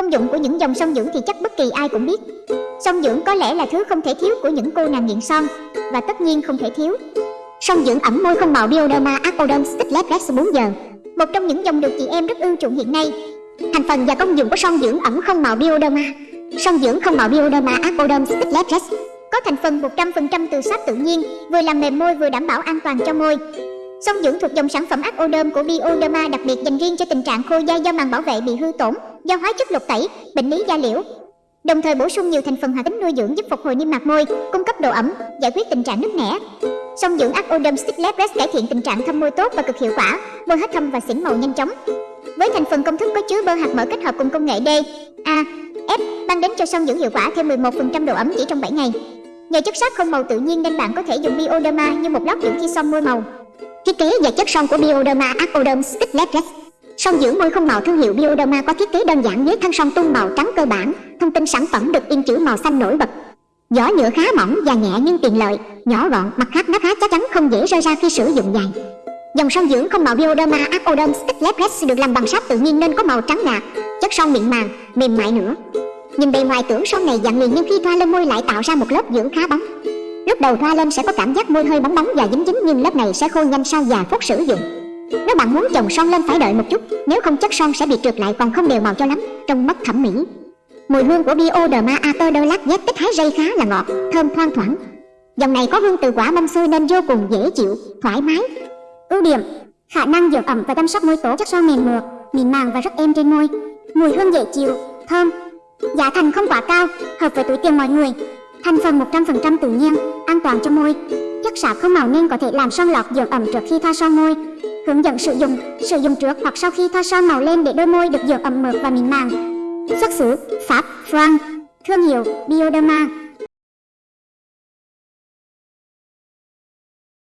Công dụng của những dòng son dưỡng thì chắc bất kỳ ai cũng biết. Son dưỡng có lẽ là thứ không thể thiếu của những cô nàng nghiện son và tất nhiên không thể thiếu. Son dưỡng ẩm môi không màu Bioderma Acodon Stickless Rex 4 giờ. Một trong những dòng được chị em rất ưa chuộng hiện nay. Thành phần và công dụng của son dưỡng ẩm không màu Bioderma. Son dưỡng không màu Bioderma Acodon Stickless Rex có thành phần 100% từ sáp tự nhiên, vừa làm mềm môi vừa đảm bảo an toàn cho môi. Son dưỡng thuộc dòng sản phẩm Acodon của Bioderma đặc biệt dành riêng cho tình trạng khô da do màng bảo vệ bị hư tổn, giao hóa chất lục tẩy, bệnh lý da liễu. Đồng thời bổ sung nhiều thành phần hoạt tính nuôi dưỡng giúp phục hồi niêm mạc môi, cung cấp độ ẩm, giải quyết tình trạng nứt nẻ. Son dưỡng Aquaderm Stickless Rest cải thiện tình trạng thâm môi tốt và cực hiệu quả, môi hết thâm và xỉn màu nhanh chóng. Với thành phần công thức có chứa bơ hạt mỡ kết hợp cùng công nghệ D, A, F mang đến cho son dưỡng hiệu quả thêm 11% độ ẩm chỉ trong 7 ngày. Nhờ chất sáp không màu tự nhiên nên bạn có thể dùng Bioderma như một lót dưỡng khi son môi màu. Thiết kế và chất son của Bioderma Aquaderm Stickless Rest Son dưỡng môi không màu thương hiệu Bioderma có thiết kế đơn giản với thân son tung màu trắng cơ bản. Thông tin sản phẩm được in chữ màu xanh nổi bật. Vỏ nhựa khá mỏng và nhẹ nhưng tiện lợi, nhỏ gọn, mặt khác nó khá chắc chắn không dễ rơi ra khi sử dụng dài. Dòng son dưỡng không màu Bioderma Aquaderm Sticklet Rest được làm bằng sáp tự nhiên nên có màu trắng nhạt, chất son mịn màng, mềm mại nữa. Nhìn bề ngoài tưởng son này dạng liền nhưng khi thoa lên môi lại tạo ra một lớp dưỡng khá bóng. Lúc đầu thoa lên sẽ có cảm giác môi hơi bóng bóng và dính dính nhưng lớp này sẽ khô nhanh sau vài phút sử dụng. Nếu bạn muốn chồng son lên phải đợi một chút, nếu không chất son sẽ bị trượt lại còn không đều màu cho lắm, trông mất thẩm mỹ. Mùi hương của Bioderma Atodolac Z tích hái dây khá là ngọt, thơm thoang thoảng. Dòng này có hương từ quả mâm xôi nên vô cùng dễ chịu, thoải mái. Ưu điểm: khả năng dưỡng ẩm và chăm sóc môi tốt, chất son mềm mượt, mịn màng và rất êm trên môi. Mùi hương dễ chịu, thơm. Giá thành không quá cao, hợp với túi tiền mọi người. Thành phần 100% tự nhiên, an toàn cho môi. Chất sạc không màu nên có thể làm son lọt dưỡng ẩm trước khi thoa son môi. Hướng dẫn sử dụng, sử dụng trước hoặc sau khi thoa son màu lên để đôi môi được dưỡng ẩm mượt và mịn màng. Xuất xứ Pháp, France, thương hiệu Bioderma